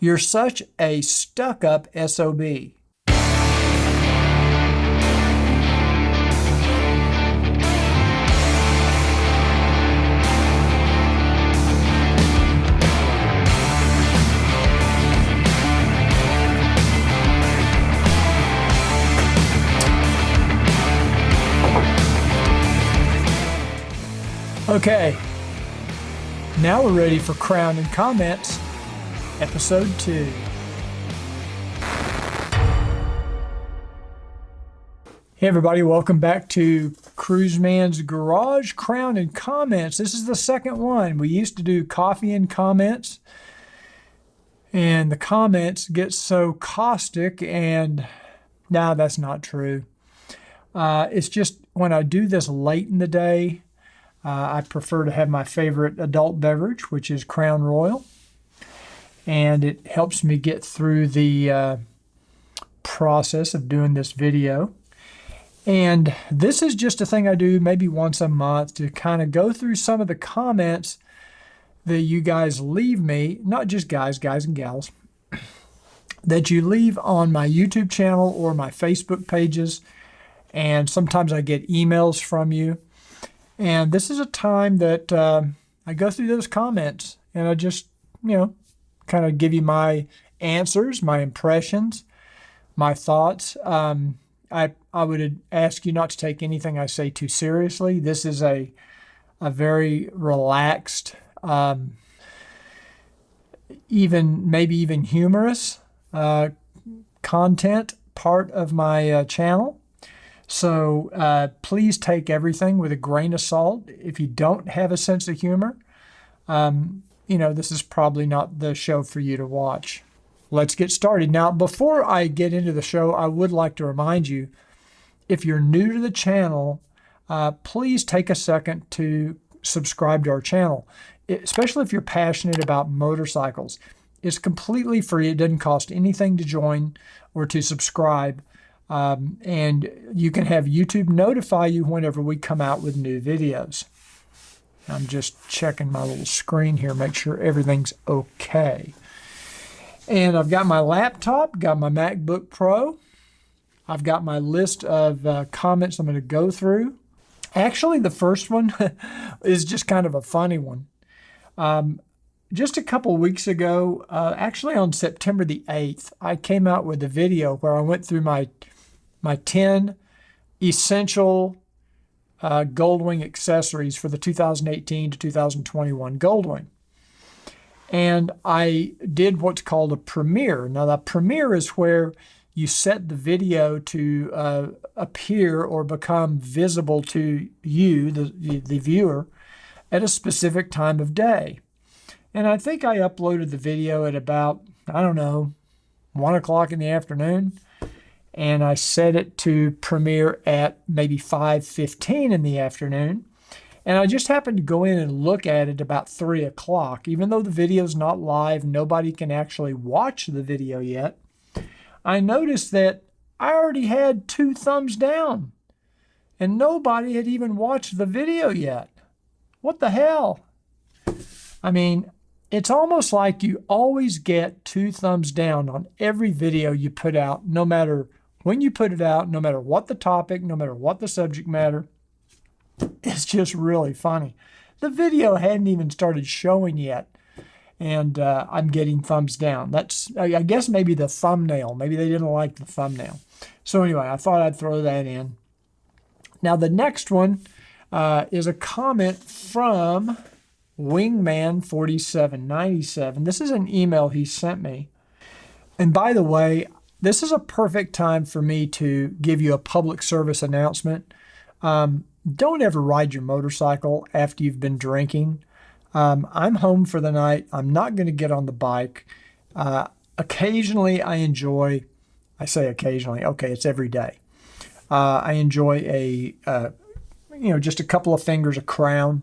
You're such a stuck up SOB. Okay, now we're ready for Crown and Comments, Episode 2. Hey everybody, welcome back to Cruiseman's Garage Crown and Comments. This is the second one. We used to do coffee and comments, and the comments get so caustic, and now that's not true. Uh, it's just when I do this late in the day, uh, I prefer to have my favorite adult beverage, which is Crown Royal. And it helps me get through the uh, process of doing this video. And this is just a thing I do maybe once a month to kind of go through some of the comments that you guys leave me, not just guys, guys and gals, that you leave on my YouTube channel or my Facebook pages. And sometimes I get emails from you. And this is a time that uh, I go through those comments and I just, you know, kind of give you my answers, my impressions, my thoughts. Um, I, I would ask you not to take anything I say too seriously. This is a, a very relaxed, um, even maybe even humorous uh, content part of my uh, channel. So uh, please take everything with a grain of salt. If you don't have a sense of humor, um, you know, this is probably not the show for you to watch. Let's get started. Now, before I get into the show, I would like to remind you if you're new to the channel, uh, please take a second to subscribe to our channel, especially if you're passionate about motorcycles. It's completely free, it doesn't cost anything to join or to subscribe. Um, and you can have YouTube notify you whenever we come out with new videos. I'm just checking my little screen here, make sure everything's okay. And I've got my laptop, got my MacBook Pro. I've got my list of uh, comments I'm going to go through. Actually, the first one is just kind of a funny one. Um, just a couple weeks ago, uh, actually on September the 8th, I came out with a video where I went through my my 10 essential uh, Goldwing accessories for the 2018 to 2021 Goldwing. And I did what's called a premiere. Now, the premiere is where you set the video to uh, appear or become visible to you, the, the viewer, at a specific time of day. And I think I uploaded the video at about, I don't know, 1 o'clock in the afternoon and I set it to premiere at maybe 5.15 in the afternoon. And I just happened to go in and look at it about 3 o'clock. Even though the video is not live, nobody can actually watch the video yet. I noticed that I already had two thumbs down. And nobody had even watched the video yet. What the hell? I mean, it's almost like you always get two thumbs down on every video you put out, no matter when you put it out, no matter what the topic, no matter what the subject matter, it's just really funny. The video hadn't even started showing yet, and uh, I'm getting thumbs down. That's, I guess, maybe the thumbnail. Maybe they didn't like the thumbnail. So anyway, I thought I'd throw that in. Now the next one uh, is a comment from Wingman4797. This is an email he sent me. And by the way, this is a perfect time for me to give you a public service announcement. Um, don't ever ride your motorcycle after you've been drinking. Um, I'm home for the night. I'm not going to get on the bike. Uh, occasionally, I enjoy, I say occasionally, okay, it's every day. Uh, I enjoy a, uh, you know, just a couple of fingers a crown.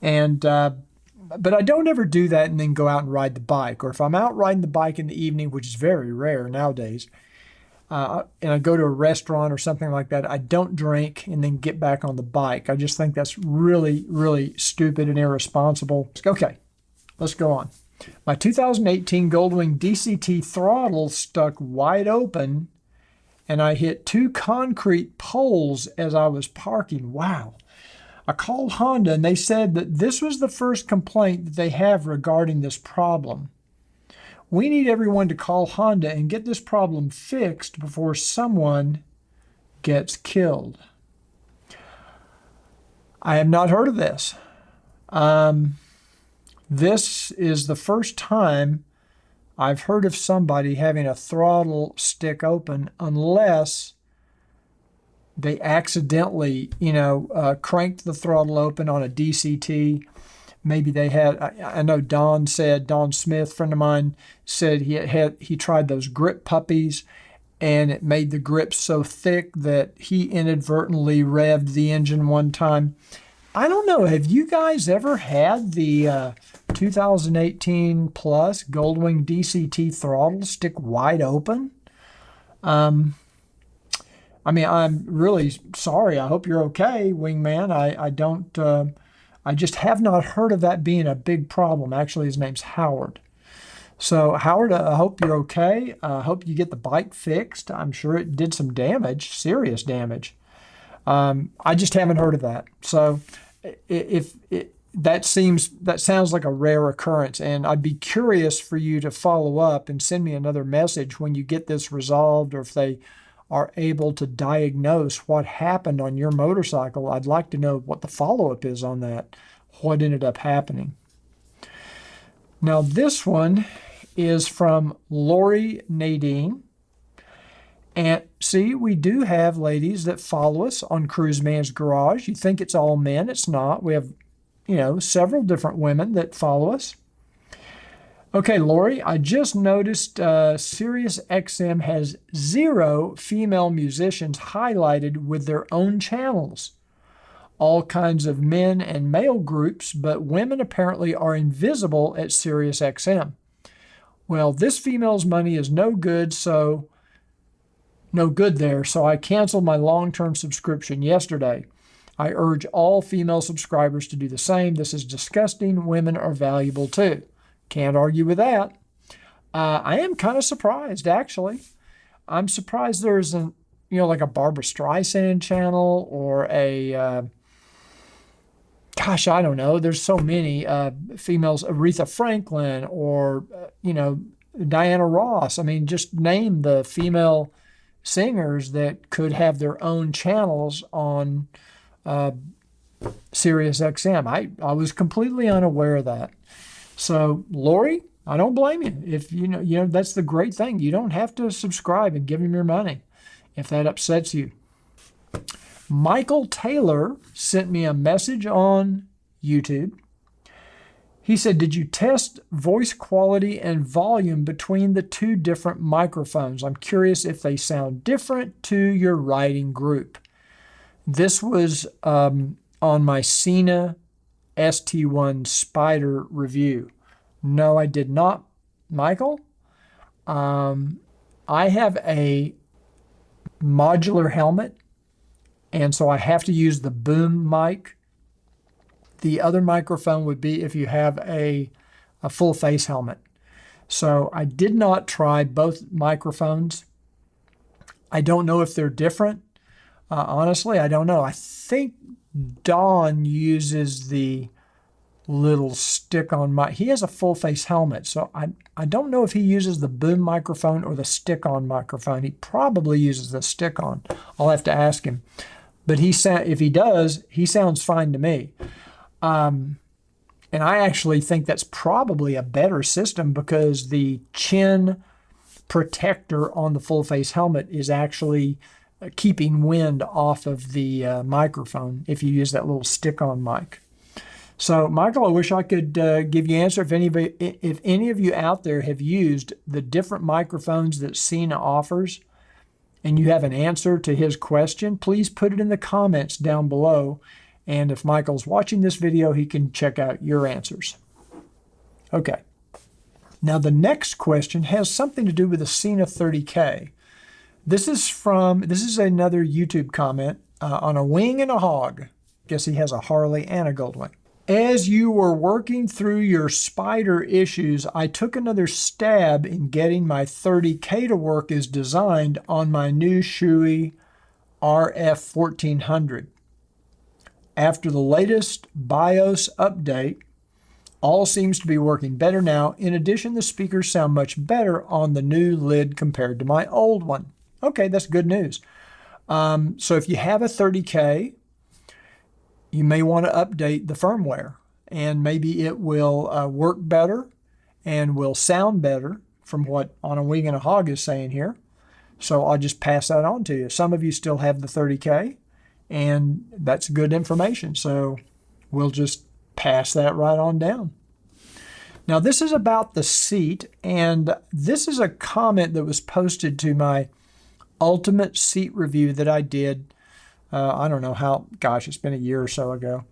And uh, but I don't ever do that and then go out and ride the bike. Or if I'm out riding the bike in the evening, which is very rare nowadays, uh, and I go to a restaurant or something like that, I don't drink and then get back on the bike. I just think that's really, really stupid and irresponsible. Okay, let's go on. My 2018 Goldwing DCT throttle stuck wide open and I hit two concrete poles as I was parking. Wow. I called Honda and they said that this was the first complaint that they have regarding this problem. We need everyone to call Honda and get this problem fixed before someone gets killed. I have not heard of this. Um, this is the first time I've heard of somebody having a throttle stick open unless they accidentally, you know, uh, cranked the throttle open on a DCT. Maybe they had. I, I, know Don said Don Smith, friend of mine, said he had he tried those grip puppies, and it made the grip so thick that he inadvertently revved the engine one time. I don't know. Have you guys ever had the uh, 2018 Plus Goldwing DCT throttle stick wide open? Um, I mean, I'm really sorry. I hope you're okay, Wingman. I, I don't, uh, I just have not heard of that being a big problem. Actually, his name's Howard. So, Howard, I hope you're okay. I hope you get the bike fixed. I'm sure it did some damage, serious damage. Um, I just haven't heard of that. So, if, if that seems that sounds like a rare occurrence, and I'd be curious for you to follow up and send me another message when you get this resolved, or if they are able to diagnose what happened on your motorcycle. I'd like to know what the follow up is on that, what ended up happening. Now, this one is from Lori Nadine. And see, we do have ladies that follow us on Cruise Man's Garage. You think it's all men, it's not. We have, you know, several different women that follow us. Okay, Lori, I just noticed uh, Sirius XM has zero female musicians highlighted with their own channels. All kinds of men and male groups, but women apparently are invisible at Sirius XM. Well, this female's money is no good, so no good there, so I canceled my long term subscription yesterday. I urge all female subscribers to do the same. This is disgusting. Women are valuable too. Can't argue with that. Uh, I am kind of surprised, actually. I'm surprised there isn't, you know, like a Barbra Streisand channel or a, uh, gosh, I don't know. There's so many uh, females, Aretha Franklin or, uh, you know, Diana Ross. I mean, just name the female singers that could have their own channels on uh, Sirius XM. I, I was completely unaware of that. So, Lori, I don't blame you. If you know, you know, that's the great thing. You don't have to subscribe and give him your money if that upsets you. Michael Taylor sent me a message on YouTube he said, Did you test voice quality and volume between the two different microphones? I'm curious if they sound different to your writing group. This was um, on my Sena ST1 Spider review. No, I did not, Michael. Um, I have a modular helmet, and so I have to use the boom mic the other microphone would be if you have a, a full face helmet. So I did not try both microphones. I don't know if they're different. Uh, honestly, I don't know. I think Don uses the little stick on mic. He has a full face helmet, so I, I don't know if he uses the boom microphone or the stick on microphone. He probably uses the stick on. I'll have to ask him. But he sa- if he does, he sounds fine to me. Um, and I actually think that's probably a better system because the chin protector on the full face helmet is actually keeping wind off of the uh, microphone if you use that little stick on mic. So, Michael, I wish I could uh, give you an answer. If any, of if any of you out there have used the different microphones that Sena offers and you have an answer to his question, please put it in the comments down below and if Michael's watching this video, he can check out your answers. Okay. Now the next question has something to do with the Sena 30K. This is from, this is another YouTube comment uh, on a wing and a hog. Guess he has a Harley and a Goldwing. As you were working through your spider issues, I took another stab in getting my 30K to work as designed on my new Shoei RF 1400. After the latest BIOS update, all seems to be working better now. In addition, the speakers sound much better on the new lid compared to my old one. Okay, that's good news. Um, so if you have a 30K, you may want to update the firmware and maybe it will uh, work better and will sound better from what On a Wing and a Hog is saying here. So I'll just pass that on to you. Some of you still have the 30K and that's good information. So we'll just pass that right on down. Now, this is about the seat, and this is a comment that was posted to my ultimate seat review that I did. Uh, I don't know how, gosh, it's been a year or so ago.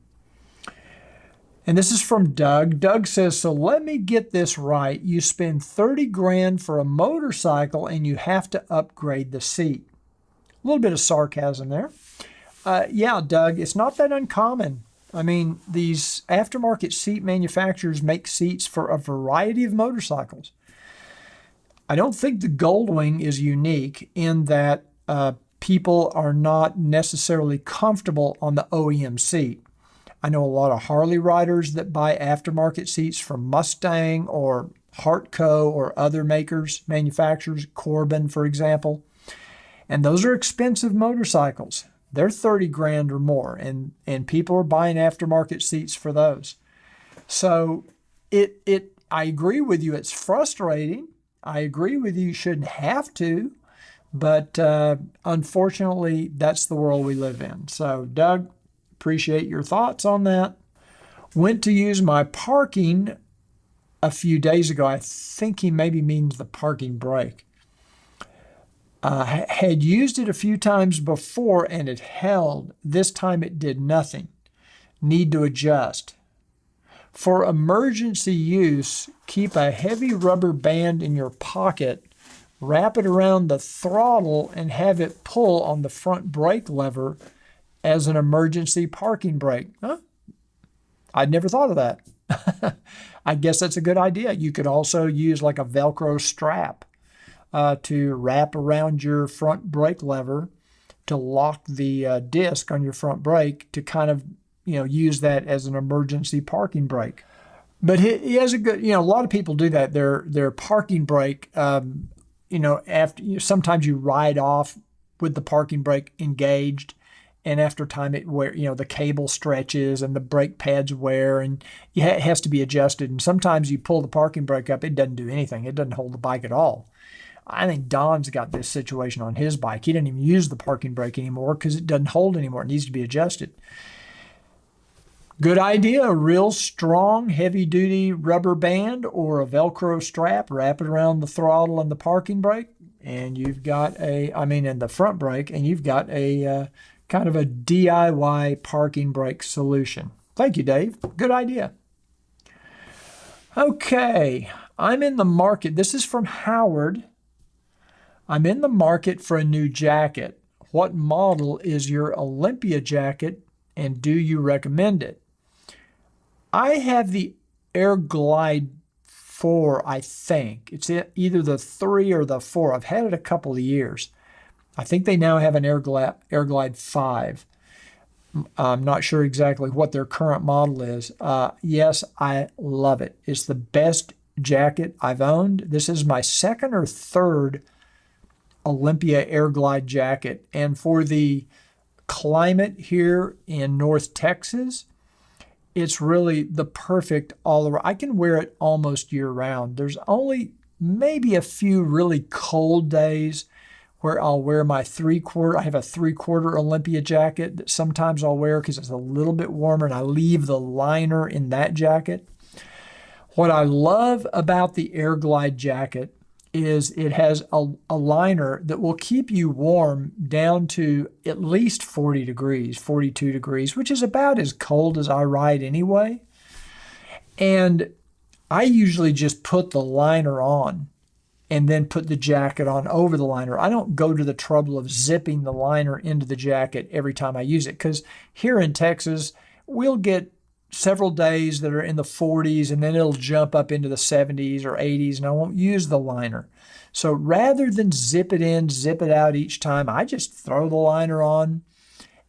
And this is from Doug. Doug says, So let me get this right. You spend 30 grand for a motorcycle and you have to upgrade the seat. A little bit of sarcasm there. Uh, yeah, Doug, it's not that uncommon I mean, these aftermarket seat manufacturers make seats for a variety of motorcycles. I don't think the Goldwing is unique in that uh, people are not necessarily comfortable on the OEM seat. I know a lot of Harley riders that buy aftermarket seats from Mustang or Hartco or other makers, manufacturers, Corbin, for example. And those are expensive motorcycles they're 30 grand or more and and people are buying aftermarket seats for those so it it i agree with you it's frustrating i agree with you you shouldn't have to but uh, unfortunately that's the world we live in so doug appreciate your thoughts on that went to use my parking a few days ago i think he maybe means the parking brake uh, had used it a few times before and it held. This time it did nothing. Need to adjust. For emergency use, keep a heavy rubber band in your pocket, wrap it around the throttle, and have it pull on the front brake lever as an emergency parking brake. Huh? I'd never thought of that. I guess that's a good idea. You could also use like a Velcro strap uh, to wrap around your front brake lever to lock the uh, disc on your front brake to kind of you know use that as an emergency parking brake. But he, he has a good you know a lot of people do that. Their their parking brake um, you know after you know, sometimes you ride off with the parking brake engaged and after time it wear you know the cable stretches and the brake pads wear and it has to be adjusted and sometimes you pull the parking brake up it doesn't do anything it doesn't hold the bike at all I think Don's got this situation on his bike. He didn't even use the parking brake anymore because it doesn't hold anymore. It needs to be adjusted. Good idea. A real strong, heavy duty rubber band or a Velcro strap. Wrap it around the throttle and the parking brake. And you've got a, I mean, in the front brake, and you've got a uh, kind of a DIY parking brake solution. Thank you, Dave. Good idea. Okay, I'm in the market. This is from Howard. I'm in the market for a new jacket. What model is your Olympia jacket and do you recommend it? I have the Air Glide 4, I think. It's either the 3 or the 4. I've had it a couple of years. I think they now have an Air Glide, Air Glide 5. I'm not sure exactly what their current model is. Uh, yes, I love it. It's the best jacket I've owned. This is my second or third Olympia Air Glide jacket. And for the climate here in North Texas, it's really the perfect all around. I can wear it almost year round. There's only maybe a few really cold days where I'll wear my three quarter. I have a three quarter Olympia jacket that sometimes I'll wear because it's a little bit warmer and I leave the liner in that jacket. What I love about the Air Glide jacket is it has a, a liner that will keep you warm down to at least 40 degrees, 42 degrees, which is about as cold as I ride anyway. And I usually just put the liner on and then put the jacket on over the liner. I don't go to the trouble of zipping the liner into the jacket every time I use it because here in Texas, we'll get several days that are in the 40s and then it'll jump up into the 70s or 80s and I won't use the liner. So rather than zip it in, zip it out each time, I just throw the liner on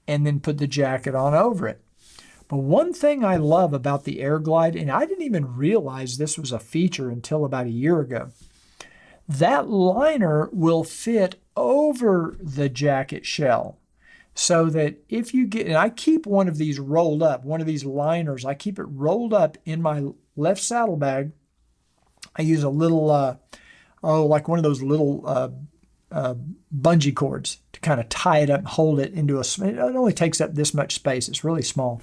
and then put the jacket on over it. But one thing I love about the Air Glide, and I didn't even realize this was a feature until about a year ago, that liner will fit over the jacket shell so that if you get, and I keep one of these rolled up, one of these liners, I keep it rolled up in my left saddlebag. I use a little, uh, oh, like one of those little uh, uh, bungee cords to kind of tie it up hold it into a, it only takes up this much space. It's really small.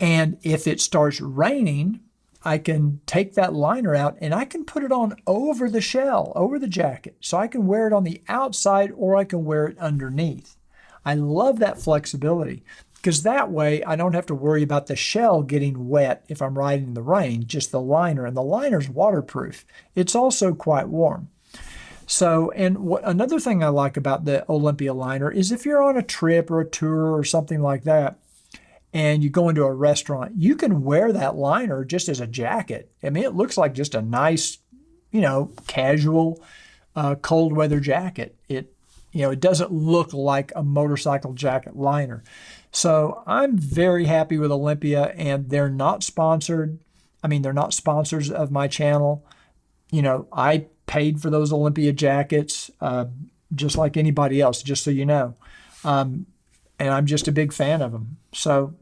And if it starts raining, I can take that liner out and I can put it on over the shell, over the jacket. So I can wear it on the outside or I can wear it underneath. I love that flexibility because that way I don't have to worry about the shell getting wet if I'm riding in the rain, just the liner. And the liner's waterproof. It's also quite warm. So, and what, another thing I like about the Olympia liner is if you're on a trip or a tour or something like that, and you go into a restaurant, you can wear that liner just as a jacket. I mean, it looks like just a nice, you know, casual uh, cold weather jacket. It you know, it doesn't look like a motorcycle jacket liner. So I'm very happy with Olympia, and they're not sponsored. I mean, they're not sponsors of my channel. You know, I paid for those Olympia jackets uh, just like anybody else, just so you know. Um, and I'm just a big fan of them. So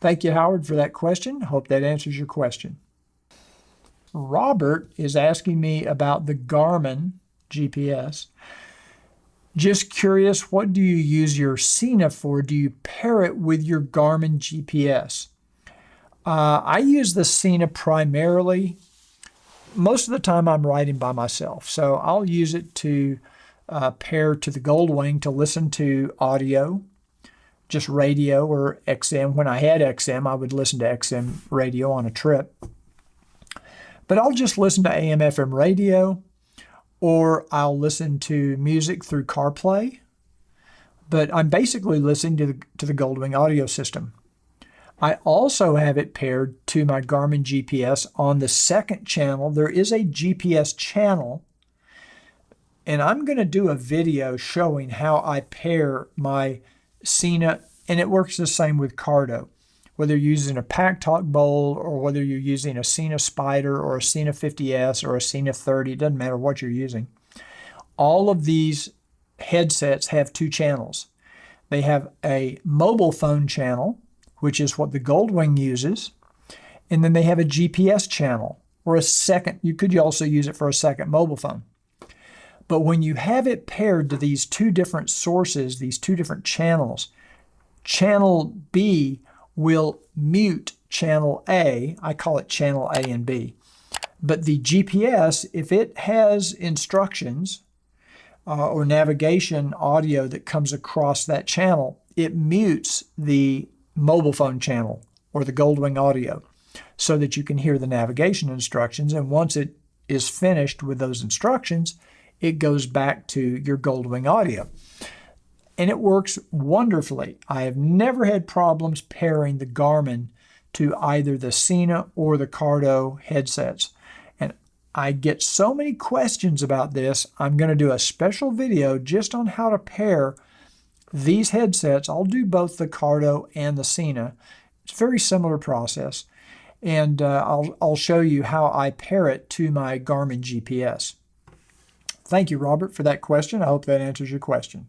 thank you, Howard, for that question. Hope that answers your question. Robert is asking me about the Garmin GPS. Just curious, what do you use your Sena for? Do you pair it with your Garmin GPS? Uh, I use the Sena primarily. Most of the time, I'm riding by myself, so I'll use it to uh, pair to the Goldwing to listen to audio, just radio or XM. When I had XM, I would listen to XM radio on a trip. But I'll just listen to AM FM radio or I'll listen to music through CarPlay. But I'm basically listening to the, to the Goldwing audio system. I also have it paired to my Garmin GPS on the second channel. There is a GPS channel, and I'm going to do a video showing how I pair my Sena, and it works the same with Cardo whether you're using a Pack-Talk Bold or whether you're using a Sena Spider or a Sena 50S or a Sena 30, it doesn't matter what you're using. All of these headsets have two channels. They have a mobile phone channel, which is what the Goldwing uses, and then they have a GPS channel or a second. You could also use it for a second mobile phone. But when you have it paired to these two different sources, these two different channels, channel B will mute channel A. I call it channel A and B. But the GPS, if it has instructions uh, or navigation audio that comes across that channel, it mutes the mobile phone channel or the Goldwing audio so that you can hear the navigation instructions. And once it is finished with those instructions, it goes back to your Goldwing audio and it works wonderfully. I have never had problems pairing the Garmin to either the Sena or the Cardo headsets. And I get so many questions about this, I'm going to do a special video just on how to pair these headsets. I'll do both the Cardo and the Sena. It's a very similar process. And uh, I'll, I'll show you how I pair it to my Garmin GPS. Thank you, Robert, for that question. I hope that answers your question.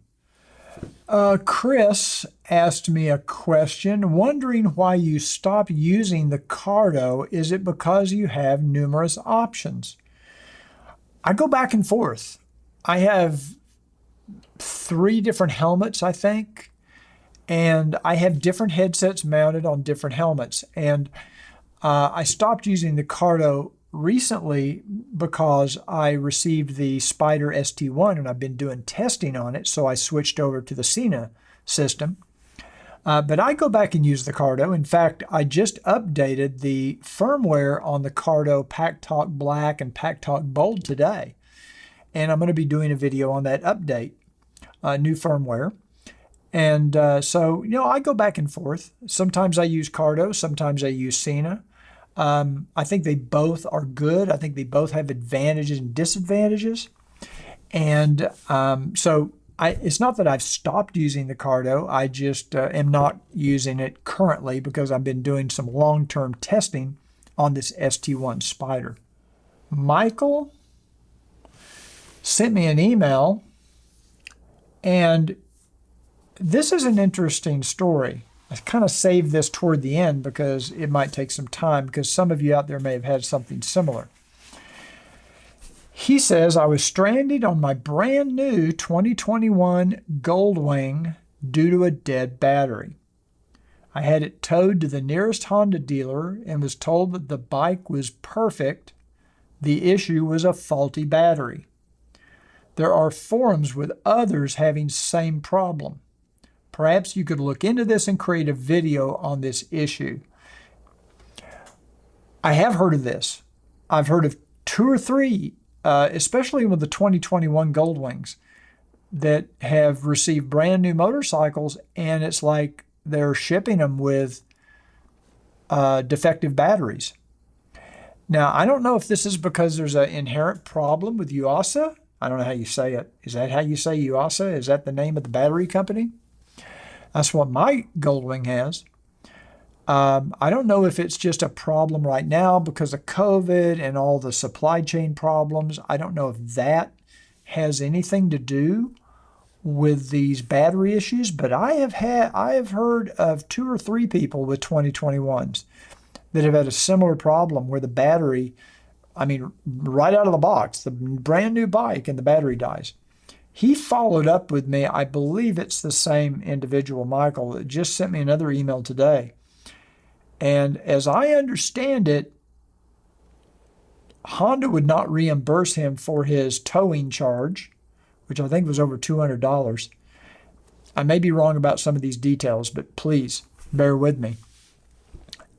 Uh, Chris asked me a question wondering why you stopped using the Cardo. Is it because you have numerous options? I go back and forth. I have three different helmets, I think, and I have different headsets mounted on different helmets. And uh, I stopped using the Cardo recently because I received the Spider ST1 and I've been doing testing on it, so I switched over to the Sena system. Uh, but I go back and use the Cardo. In fact, I just updated the firmware on the Cardo Pack-Talk Black and Pack-Talk Bold today. And I'm going to be doing a video on that update, uh, new firmware. And uh, so, you know, I go back and forth. Sometimes I use Cardo, sometimes I use Sena. Um, I think they both are good. I think they both have advantages and disadvantages. And um, so I, it's not that I've stopped using the Cardo. I just uh, am not using it currently because I've been doing some long term testing on this ST1 Spider. Michael sent me an email, and this is an interesting story. I kind of saved this toward the end because it might take some time because some of you out there may have had something similar. He says, I was stranded on my brand new 2021 Goldwing due to a dead battery. I had it towed to the nearest Honda dealer and was told that the bike was perfect. The issue was a faulty battery. There are forums with others having same problem. Perhaps you could look into this and create a video on this issue. I have heard of this. I've heard of two or three, uh, especially with the 2021 Goldwings, that have received brand new motorcycles, and it's like they're shipping them with uh, defective batteries. Now, I don't know if this is because there's an inherent problem with Yuasa. I don't know how you say it. Is that how you say Yuasa? Is that the name of the battery company? That's what my Goldwing has. Um, I don't know if it's just a problem right now because of COVID and all the supply chain problems. I don't know if that has anything to do with these battery issues, but I have had I have heard of two or three people with 2021s that have had a similar problem where the battery, I mean, right out of the box, the brand new bike and the battery dies. He followed up with me. I believe it's the same individual, Michael, that just sent me another email today. And as I understand it, Honda would not reimburse him for his towing charge, which I think was over $200. I may be wrong about some of these details, but please bear with me.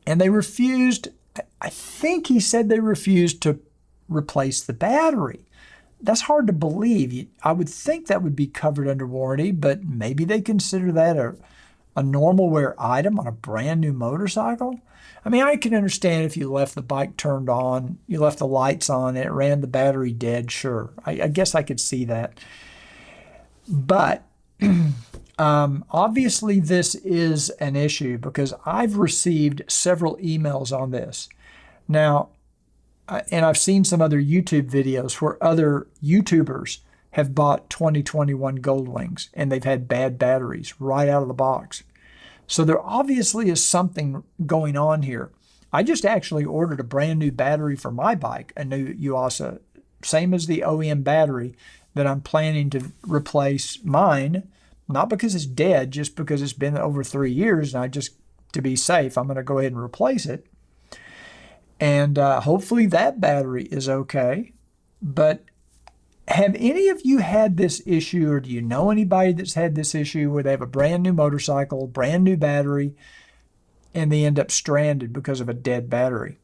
And they refused, I think he said they refused to replace the battery that's hard to believe. I would think that would be covered under warranty, but maybe they consider that a, a normal wear item on a brand new motorcycle. I mean, I can understand if you left the bike turned on, you left the lights on, and it ran the battery dead, sure. I, I guess I could see that. But um, obviously, this is an issue because I've received several emails on this. Now, and I've seen some other YouTube videos where other YouTubers have bought 2021 Goldwings and they've had bad batteries right out of the box. So there obviously is something going on here. I just actually ordered a brand new battery for my bike, a new Yuasa, same as the OEM battery that I'm planning to replace mine, not because it's dead, just because it's been over three years and I just, to be safe, I'm going to go ahead and replace it. And uh, hopefully that battery is okay. But have any of you had this issue, or do you know anybody that's had this issue where they have a brand new motorcycle, brand new battery, and they end up stranded because of a dead battery?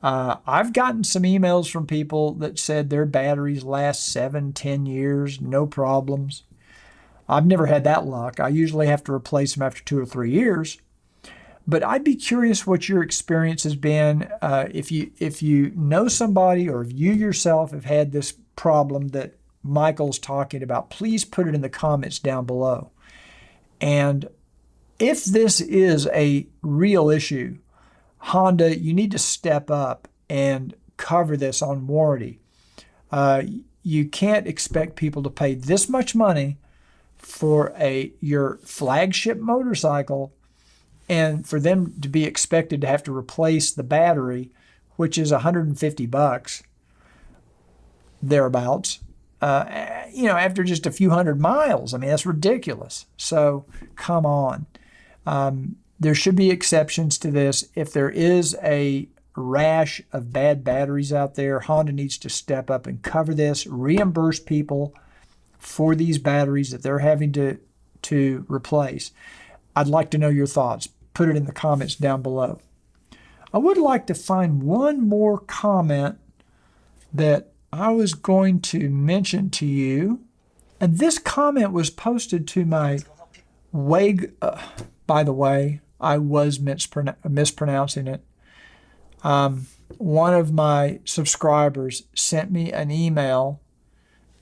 Uh, I've gotten some emails from people that said their batteries last seven, ten years, no problems. I've never had that luck. I usually have to replace them after two or three years. But I'd be curious what your experience has been. Uh, if you if you know somebody or if you yourself have had this problem that Michael's talking about, please put it in the comments down below. And if this is a real issue, Honda, you need to step up and cover this on warranty. Uh, you can't expect people to pay this much money for a your flagship motorcycle and for them to be expected to have to replace the battery, which is 150 bucks thereabouts, uh, you know, after just a few hundred miles. I mean, that's ridiculous. So come on. Um, there should be exceptions to this. If there is a rash of bad batteries out there, Honda needs to step up and cover this, reimburse people for these batteries that they're having to to replace. I'd like to know your thoughts put it in the comments down below. I would like to find one more comment that I was going to mention to you. And this comment was posted to my Wago, uh, by the way, I was mispron- mispronouncing it. Um, one of my subscribers sent me an email.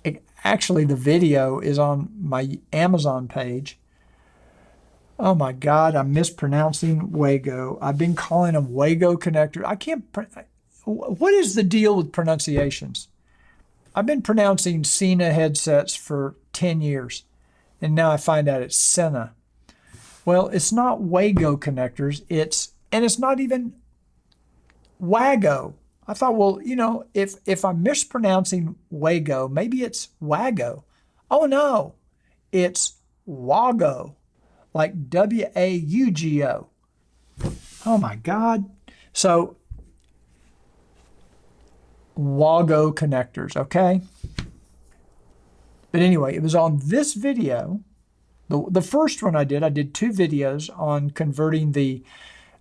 It, actually, the video is on my Amazon page. Oh my God, I'm mispronouncing Wago. I've been calling them Wago connector. I can't. What is the deal with pronunciations? I've been pronouncing Sena headsets for 10 years, and now I find out it's Sena. Well, it's not Wago connectors. It's and it's not even Wago. I thought, well, you know, if if I'm mispronouncing Wago, maybe it's Wago. Oh no, it's Wago, like W A U G O. Oh my God. So Wago connectors, okay? But anyway, it was on this video, the, the first one I did, I did two videos on converting the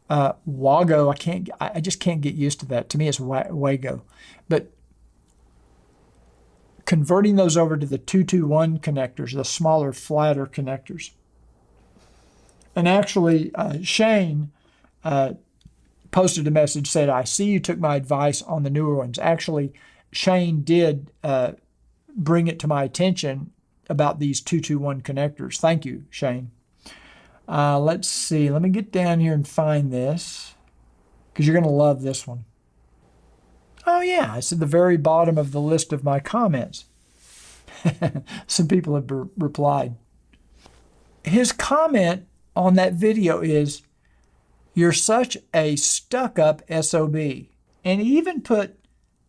uh, Wago. I can't, I just can't get used to that. To me, it's Wago. But converting those over to the 221 connectors, the smaller, flatter connectors. And actually, uh, Shane uh, posted a message said, "I see you took my advice on the newer ones." Actually, Shane did uh, bring it to my attention about these two two one connectors. Thank you, Shane. Uh, let's see. Let me get down here and find this because you're going to love this one. Oh yeah, it's at the very bottom of the list of my comments. Some people have re- replied. His comment on that video is you're such a stuck up SOB. And he even put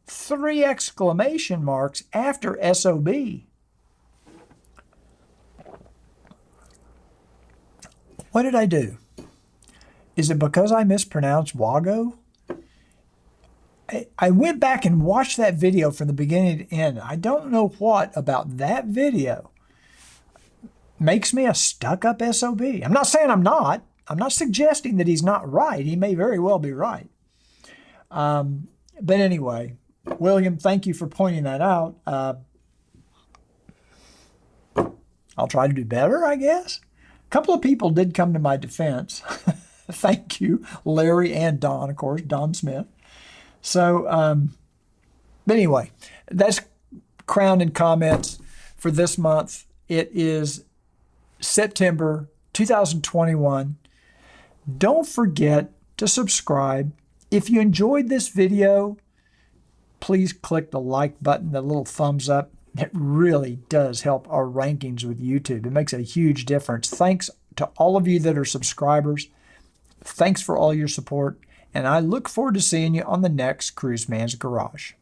three exclamation marks after SOB. What did I do? Is it because I mispronounced Wago? I, I went back and watched that video from the beginning to end. I don't know what about that video makes me a stuck up SOB. I'm not saying I'm not. I'm not suggesting that he's not right. He may very well be right. Um, but anyway, William, thank you for pointing that out. Uh, I'll try to do better, I guess. A couple of people did come to my defense. thank you, Larry and Don, of course, Don Smith. So, um, but anyway, that's Crown and Comments for this month. It is September 2021. Don't forget to subscribe. If you enjoyed this video, please click the like button, the little thumbs up. It really does help our rankings with YouTube. It makes a huge difference. Thanks to all of you that are subscribers. Thanks for all your support, and I look forward to seeing you on the next Cruise Man's Garage.